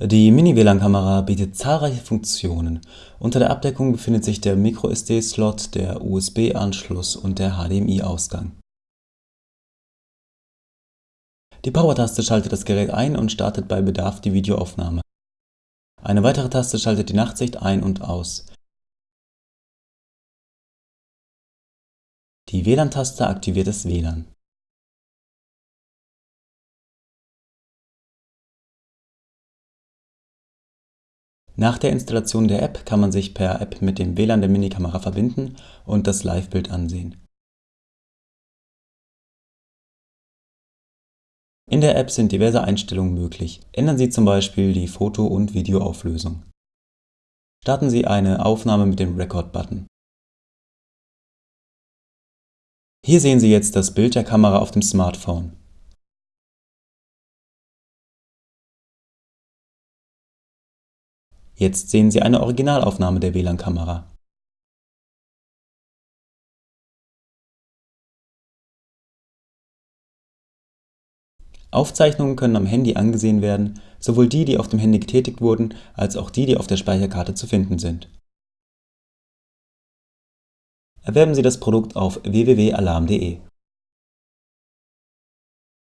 Die Mini-WLAN-Kamera bietet zahlreiche Funktionen. Unter der Abdeckung befindet sich der microSD-Slot, der USB-Anschluss und der HDMI-Ausgang. Die Power-Taste schaltet das Gerät ein und startet bei Bedarf die Videoaufnahme. Eine weitere Taste schaltet die Nachtsicht ein und aus. Die WLAN-Taste aktiviert das WLAN. Nach der Installation der App kann man sich per App mit dem WLAN der Minikamera verbinden und das Livebild ansehen. In der App sind diverse Einstellungen möglich. Ändern Sie zum Beispiel die Foto- und Videoauflösung. Starten Sie eine Aufnahme mit dem Record-Button. Hier sehen Sie jetzt das Bild der Kamera auf dem Smartphone. Jetzt sehen Sie eine Originalaufnahme der WLAN-Kamera. Aufzeichnungen können am Handy angesehen werden, sowohl die, die auf dem Handy getätigt wurden, als auch die, die auf der Speicherkarte zu finden sind. Erwerben Sie das Produkt auf www.alarm.de